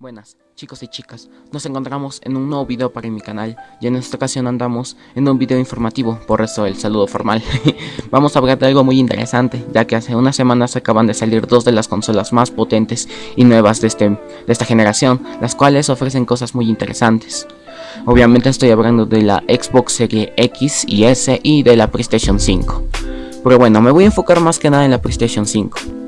Buenas, chicos y chicas, nos encontramos en un nuevo video para mi canal y en esta ocasión andamos en un video informativo, por eso el saludo formal. Vamos a hablar de algo muy interesante, ya que hace unas semanas acaban de salir dos de las consolas más potentes y nuevas de, este, de esta generación, las cuales ofrecen cosas muy interesantes. Obviamente estoy hablando de la Xbox Series X y S y de la PlayStation 5. Pero bueno, me voy a enfocar más que nada en la PlayStation 5.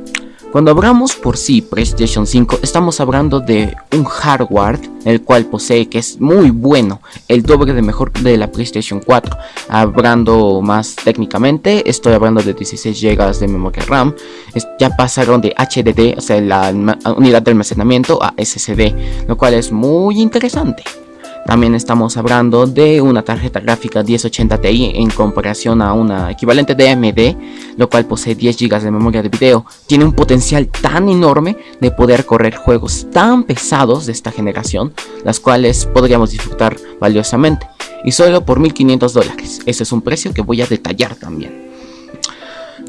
Cuando hablamos por sí PlayStation 5, estamos hablando de un hardware el cual posee que es muy bueno, el doble de mejor de la PlayStation 4. Hablando más técnicamente, estoy hablando de 16 GB de memoria RAM, ya pasaron de HDD, o sea, la unidad de almacenamiento a SSD, lo cual es muy interesante. También estamos hablando de una tarjeta gráfica 1080 Ti en comparación a una equivalente de AMD, lo cual posee 10 GB de memoria de video. Tiene un potencial tan enorme de poder correr juegos tan pesados de esta generación, las cuales podríamos disfrutar valiosamente. Y solo por 1500 dólares. Ese es un precio que voy a detallar también.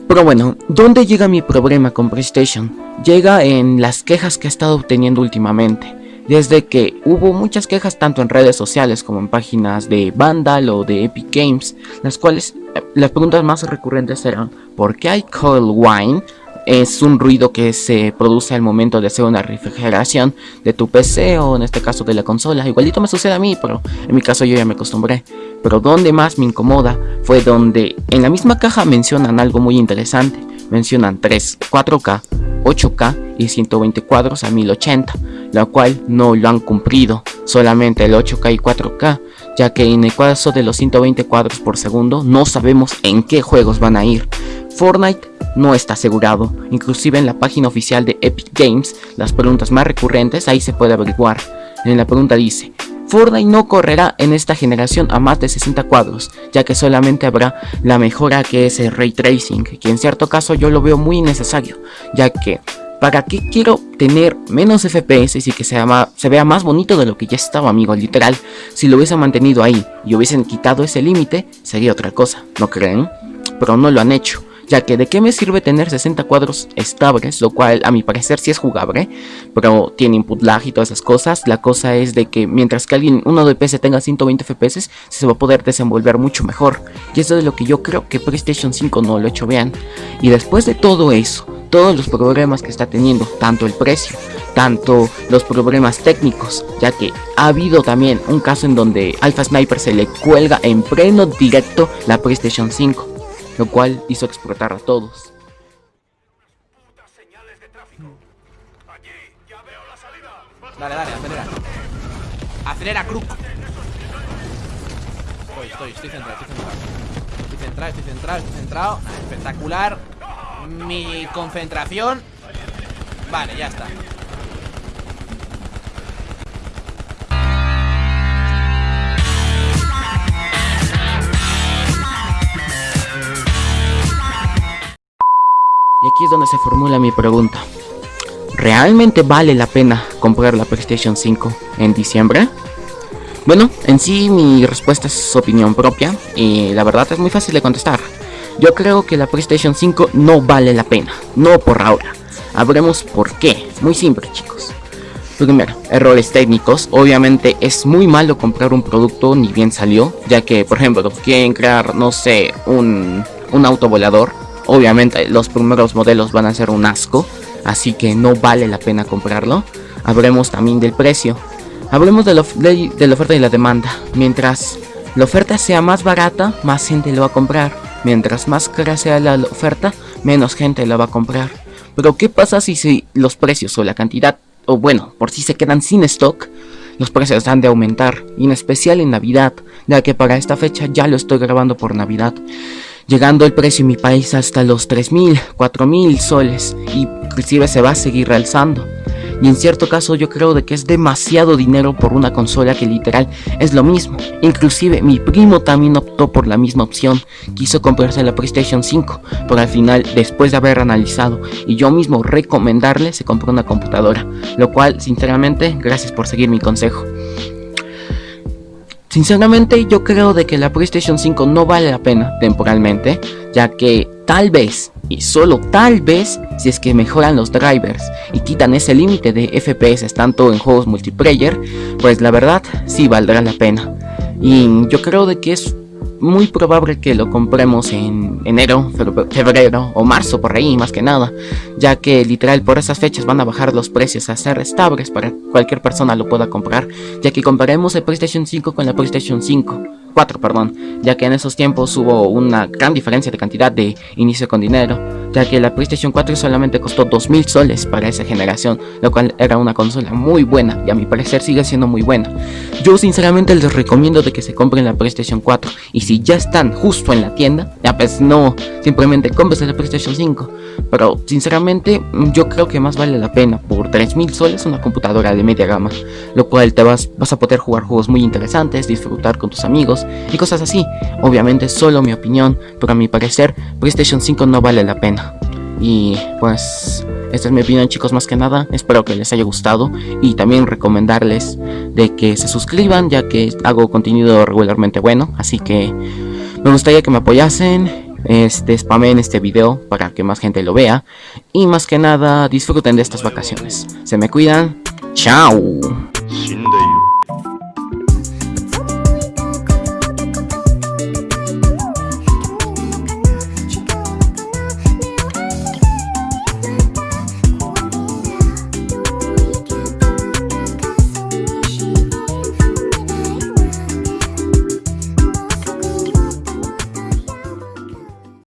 Pero bueno, ¿dónde llega mi problema con PlayStation? Llega en las quejas que he estado obteniendo últimamente desde que hubo muchas quejas tanto en redes sociales como en páginas de Vandal o de Epic Games, las cuales eh, las preguntas más recurrentes eran ¿por qué hay cold wine? Es un ruido que se produce al momento de hacer una refrigeración de tu PC o en este caso de la consola. Igualito me sucede a mí, pero en mi caso yo ya me acostumbré. Pero donde más me incomoda fue donde en la misma caja mencionan algo muy interesante. Mencionan 3, 4K, 8K y 120 cuadros a 1080 la cual no lo han cumplido, solamente el 8K y 4K, ya que en el caso de los 120 cuadros por segundo no sabemos en qué juegos van a ir. Fortnite no está asegurado, inclusive en la página oficial de Epic Games, las preguntas más recurrentes ahí se puede averiguar. En la pregunta dice, Fortnite no correrá en esta generación a más de 60 cuadros, ya que solamente habrá la mejora que es el Ray Tracing, que en cierto caso yo lo veo muy necesario, ya que ¿Para qué quiero tener menos FPS y que se vea más bonito de lo que ya estaba, amigo? Literal, si lo hubiesen mantenido ahí y hubiesen quitado ese límite, sería otra cosa, ¿no creen? Pero no lo han hecho, ya que de qué me sirve tener 60 cuadros estables, lo cual a mi parecer sí es jugable, pero tiene input lag y todas esas cosas. La cosa es de que mientras que alguien, uno de PC tenga 120 FPS, se va a poder desenvolver mucho mejor. Y eso es lo que yo creo que PlayStation 5 no lo ha hecho bien. Y después de todo eso, todos los problemas que está teniendo, tanto el precio, tanto los problemas técnicos, ya que ha habido también un caso en donde Alpha Sniper se le cuelga en pleno directo la PlayStation 5, lo cual hizo explotar a todos. Dale, dale, acelera. Acelera, Kruk. Estoy, estoy, estoy centrado, estoy centrado. Estoy centrado, estoy centrado, estoy centrado. Espectacular mi concentración Vale, ya está Se formula mi pregunta ¿Realmente vale la pena comprar la PlayStation 5 en diciembre? Bueno, en sí mi respuesta es opinión propia y la verdad es muy fácil de contestar yo creo que la PlayStation 5 no vale la pena, no por ahora. Habremos por qué, muy simple chicos. Primero, errores técnicos. Obviamente es muy malo comprar un producto ni bien salió, ya que por ejemplo quieren crear, no sé, un, un auto volador. Obviamente los primeros modelos van a ser un asco, así que no vale la pena comprarlo. Hablemos también del precio. Hablemos de, la oferta y la demanda. Mientras la oferta sea más barata, más gente lo va a comprar. Mientras más cara sea la oferta, menos gente la va a comprar. Pero ¿qué pasa si, si los precios o la cantidad, o bueno, por si se quedan sin stock? Los precios han de aumentar, y en especial en Navidad, ya que para esta fecha ya lo estoy grabando por Navidad. Llegando el precio en mi país hasta los 3.000, 4.000 soles, y inclusive se va a seguir realzando y en cierto caso yo creo de que es demasiado dinero por una consola que literal es lo mismo. Inclusive mi primo también optó por la misma opción, quiso comprarse la PlayStation 5, pero al final después de haber analizado y yo mismo recomendarle se compró una computadora, lo cual sinceramente gracias por seguir mi consejo. Sinceramente yo creo de que la PlayStation 5 no vale la pena temporalmente, ya que tal vez, y solo tal vez, si es que mejoran los drivers y quitan ese límite de FPS tanto en juegos multiplayer, pues la verdad sí valdrá la pena. Y yo creo de que es muy probable que lo compremos en enero, febrero o marzo por ahí más que nada, ya que literal por esas fechas van a bajar los precios a ser estables para que cualquier persona lo pueda comprar, ya que comparemos el PlayStation 5 con la PlayStation 5 4, perdón, ya que en esos tiempos hubo una gran diferencia de cantidad de inicio con dinero, ya que la PlayStation 4 solamente costó 2000 soles para esa generación, lo cual era una consola muy buena y a mi parecer sigue siendo muy buena. Yo sinceramente les recomiendo de que se compren la PlayStation 4 y ya están justo en la tienda, ya pues no, simplemente compres la PlayStation 5, pero sinceramente yo creo que más vale la pena por 3000 soles una computadora de media gama, lo cual te vas, vas a poder jugar juegos muy interesantes, disfrutar con tus amigos, y cosas así. Obviamente solo mi opinión, pero a mi parecer PlayStation 5 no vale la pena. Y pues esta es mi opinión chicos más que nada, espero que les haya gustado. Y también recomendarles de que se suscriban ya que hago contenido regularmente bueno, así que me gustaría que me apoyasen, este, spamen este video para que más gente lo vea. Y más que nada disfruten de estas vacaciones. Se me cuidan, chao.